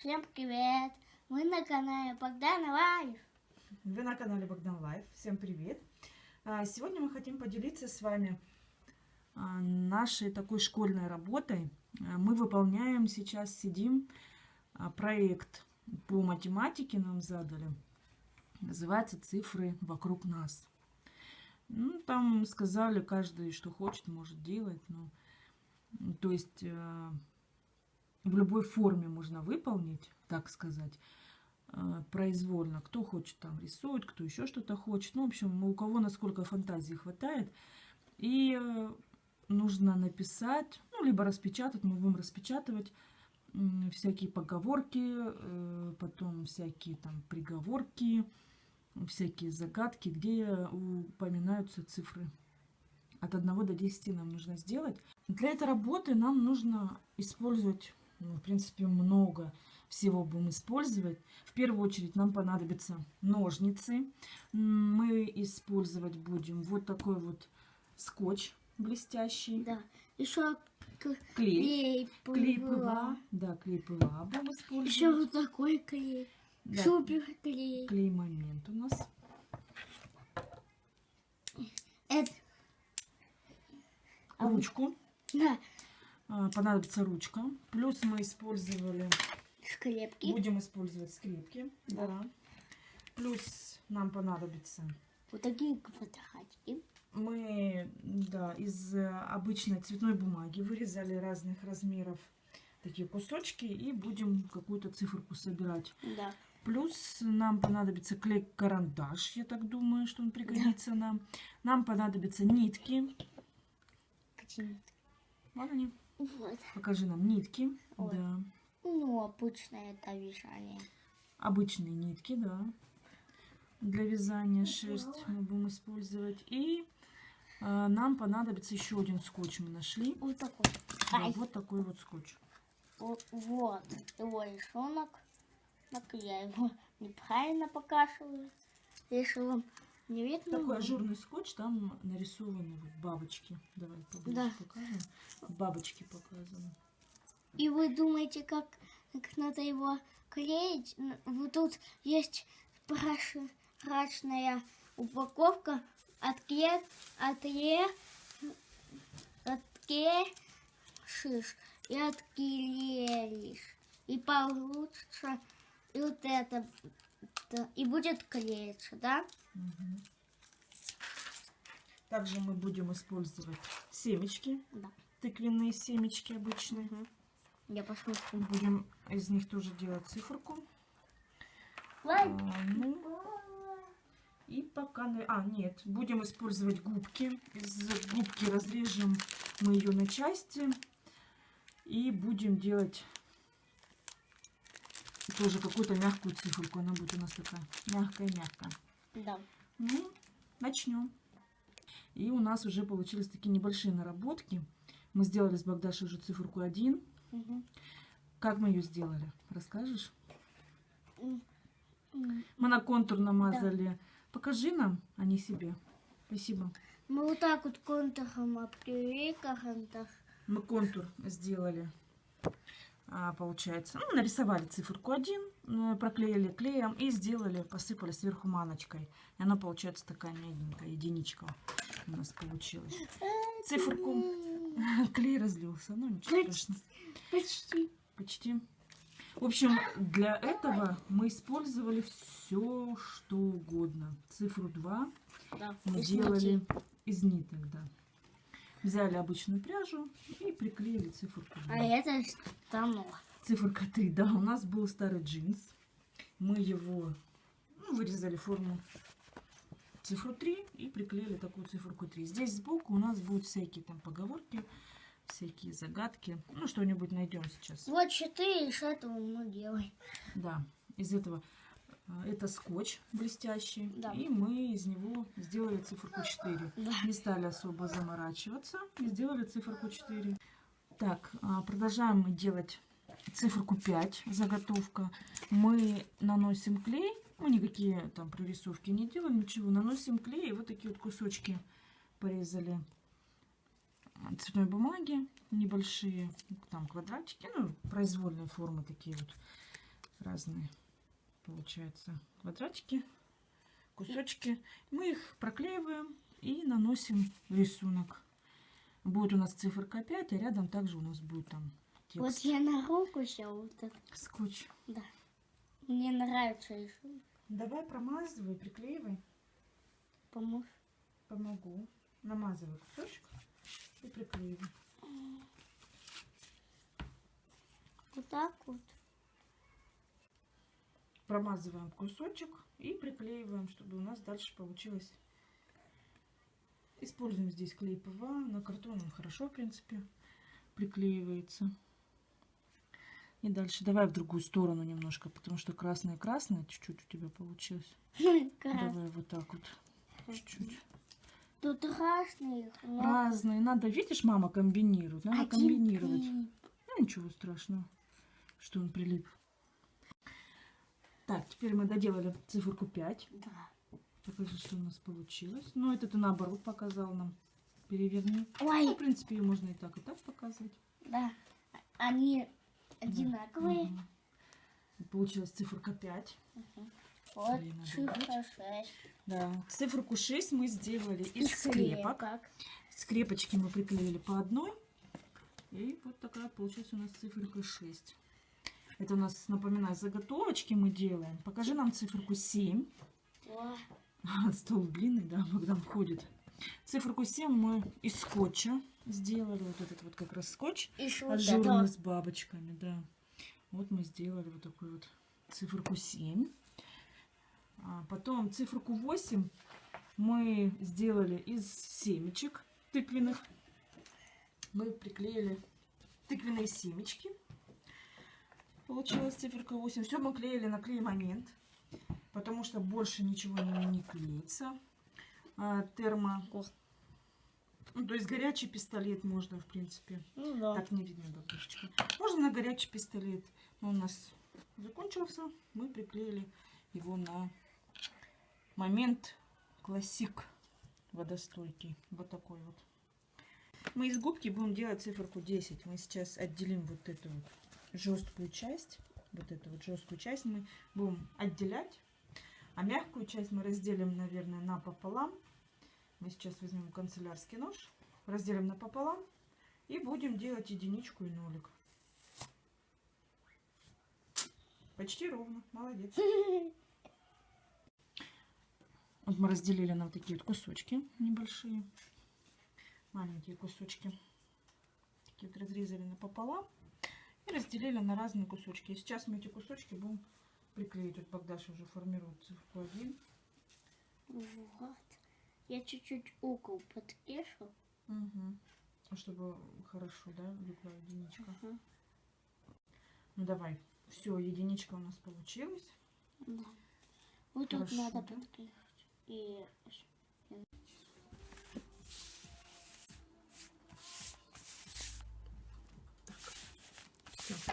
Всем привет! Мы на канале Богдан Life. Вы на канале Богдан Life. Всем привет! А, Сегодня мы хотим поделиться с вами а, нашей такой школьной работой. А, Мы выполняем сейчас, сидим, проект по математике нам задали. Называется «Цифры вокруг нас». Ну, там сказали, каждый, что хочет, может делать. Ну, то есть в любой форме можно выполнить, так сказать, э, произвольно. Кто хочет там рисует, кто еще что-то хочет. Ну, в общем, у кого насколько фантазии хватает. И э, нужно написать, ну, либо распечатать, мы будем распечатывать всякие поговорки, э, потом всякие там приговорки, всякие загадки, где упоминаются цифры. От 1 до 10 нам нужно сделать. Для этой работы нам нужно использовать, в принципе, много всего будем использовать. В первую очередь нам понадобятся ножницы. Мы использовать будем вот такой вот скотч блестящий. Да. Еще Клей. клей Клей ПВА. Да, клей ПВА будем использовать. Еще вот такой клей. Да, Супер клей. клей момент у нас. Это, Ручку. да, Понадобится ручка. Плюс мы использовали скрепки. Будем использовать скрепки. Да. Плюс нам понадобится. Вот такие квадратики. Мы да, из э, обычной цветной бумаги вырезали разных размеров такие кусочки и будем какую-то циферку собирать. Да. Плюс нам понадобится клей-карандаш, я так думаю, что он пригодится нам. Нам понадобятся нитки. Почему? Вот они. Вот. Покажи нам нитки. Ой. Да. Ну, обычное это вязание. обычные нитки, да, для вязания шерсть мы будем использовать. И э, нам понадобится еще один скотч мы нашли. Вот такой. Да, Ай, вот такой вот скотч. вот, вот его рисунок. Так я его неправильно показываю. Если вам не видно. Такой ажурный скотч, там нарисованы вот бабочки. Давай поближе Да. покажем. Бабочки показаны. И вы думаете, как, как надо его клеить? Вот тут есть прозрачная упаковка. Откле... Отле... Отклеишь и отклеишь. И получится и вот это. Да, И будет клеиться, да? Мгм. Также мы будем использовать семечки, Да. тыквенные семечки обычные. Я посмотрю. Будем из них тоже делать циферку. Ой. А, ну, И пока... А, нет, будем использовать губки. Из губки разрежем мы ее на части. И будем делать тоже какую-то мягкую циферку. Она будет у нас такая мягкая-мягкая. Да. Ну, начнем. И у нас уже получились такие небольшие наработки. Мы сделали с Богдашей уже циферку 1. Мгм. Как мы ее сделали? Расскажешь? Мы на контур намазали. Покажи нам, а не себе. Спасибо. Мы вот так вот контуром обвели карандаш. Мы контур сделали. А, получается, ну, нарисовали циферку 1, э, проклеили клеем и сделали, посыпали сверху маночкой. И она получается такая мягенькая единичка у нас получилась. Циферку. Клей разлился, ну ничего страшного. Почти. Почти. В общем, для этого мы использовали все, что угодно. Цифру 2 Да. мы делали из ниток, да. Взяли обычную пряжу и приклеили циферку 2. А это станок. Циферка 3, да, у нас был старый джинс. Мы его ну, вырезали форму цифру 3 и приклеили такую циферку 3. Здесь сбоку у нас будут всякие там поговорки, всякие загадки. Ну, что-нибудь найдем сейчас. Вот четыре из этого мы делаем. Да, из этого это скотч блестящий. Да. И мы из него сделали циферку 4. Да. Не стали особо заморачиваться и сделали циферку 4. Так, а, продолжаем мы делать циферку 5, заготовка. Мы наносим клей, мы никакие там прорисовки не делаем, ничего. Наносим клей и вот такие вот кусочки порезали а, цветной бумаги небольшие, там квадратики, ну, произвольные формы такие вот. разные, получается, квадратики, кусочки. Мы их проклеиваем и наносим рисунок. Будет у нас циферка 5, а рядом также у нас будет там Вот текст. я на руку взял вот это. Скотч. Да. Мне нравится рисунок. Давай промазывай, приклеивай. Поможешь? Помогу. Намазывай кусочек и приклеивай. Вот так вот. Промазываем кусочек и приклеиваем, чтобы у нас дальше получилось. Используем здесь клей ПВА. На картон он хорошо, в принципе, приклеивается. И дальше давай в другую сторону немножко, потому что красное-красное чуть-чуть у тебя получилось. Давай вот так вот. Чуть-чуть. Тут разные. но Разные. Надо, видишь, мама комбинирует. Надо один комбинировать. клей. Ну, ничего страшного, что он прилип. Так, теперь мы доделали циферку 5. Да. Покажи, что у нас получилось. Ну, это ты наоборот показал нам. Переверни. Ну, Ой, в принципе, ее можно и так, и так показывать. да. Они одинаковые. Мгм. Получилась циферка 5. Вот Блин, надо цифра 6. Да. Циферку 6 мы сделали из Из скрепок. скрепок. Скрепочки мы приклеили по одной. И вот такая получилась у нас циферка 6. Это у нас, напоминаю, заготовочки мы делаем. Покажи нам циферку 7. О, Стол длинный, да, Богдан входит. Циферку 7 мы из скотча сделали. Вот этот вот как раз скотч. Ажурный с бабочками, да. Вот мы сделали вот такую вот циферку 7. А потом циферку 8 мы сделали из семечек тыквенных. Мы приклеили тыквенные семечки. Получилась циферка 8. Все мы клеили на клей момент, потому что больше ничего не, не клеится. А, термо. Ну, то есть горячий пистолет можно, в принципе. Ну да. Так не видно бабушечка. Можно на горячий пистолет. Но у нас закончился. Мы приклеили его на момент классик водостойкий. Вот такой вот. Мы из губки будем делать циферку 10. Мы сейчас отделим вот эту вот жесткую часть. Вот эту вот жесткую часть мы будем отделять. А мягкую часть мы разделим, наверное, напополам. Мы сейчас возьмем канцелярский нож, разделим напополам и будем делать единичку и нолик. Почти ровно. Молодец. Вот мы разделили на вот такие вот кусочки небольшие. Маленькие кусочки. Такие вот разрезали напополам. И разделили на разные кусочки. И сейчас мы эти кусочки будем приклеить. Вот Богдаша уже формирует цифру 1. Вот. Я чуть-чуть угол подвешу. Угу. Чтобы хорошо, да, легла единичка. Ага. Ну давай. Все, единичка у нас получилась. Да. Вот тут Хорошо, надо да? подвешать. И Все.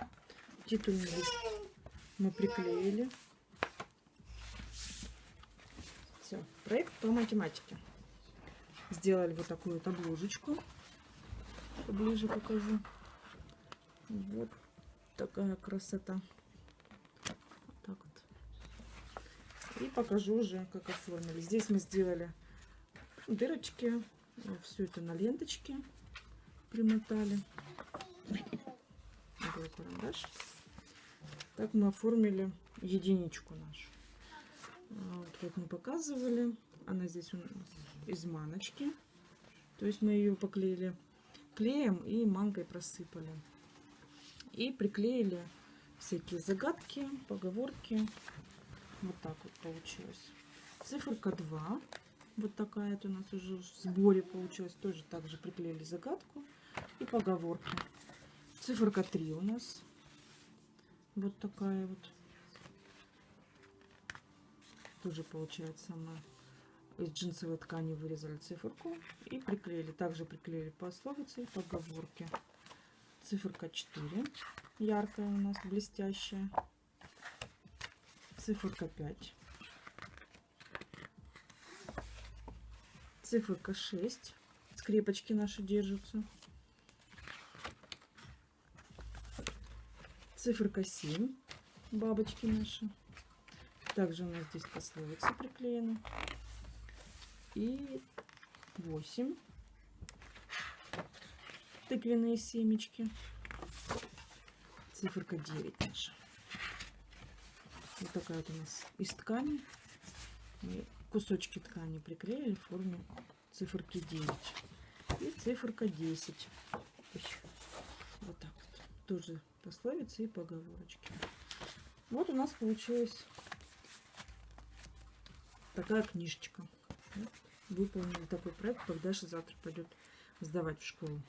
Титульный лист мы приклеили. Все. Проект по математике. Сделали вот такую вот обложечку. Поближе покажу. Вот такая красота. Вот так вот. И покажу уже, как оформили. Здесь мы сделали дырочки. Все это на ленточке примотали. Такой карандаш. Так мы оформили единичку нашу. А, Вот как мы показывали. Она здесь у нас из маночки. То есть мы ее поклеили клеем и манкой просыпали. И приклеили всякие загадки, поговорки. Вот так вот получилось. Циферка 2. Вот такая вот у нас уже в сборе получилась. Тоже так же приклеили загадку и поговорки. Циферка 3 у нас. Вот такая вот. Тоже получается мы из джинсовой ткани вырезали циферку и приклеили. Также приклеили пословицы и поговорки. Циферка 4. Яркая у нас, блестящая. Циферка 5. Циферка 6. Скрепочки наши держатся. Циферка 7. бабочки наши. Также у нас здесь пословицы приклеены. И 8 тыквенные семечки. Циферка 9 наша. Вот такая вот у нас из ткани. Мы кусочки ткани приклеили в форме циферки 9. И циферка 10. Ой, Вот так вот. Тоже пословицы и поговорочки. Вот у нас получилась такая книжечка. Выполнили такой проект, когда же завтра пойдет сдавать в школу.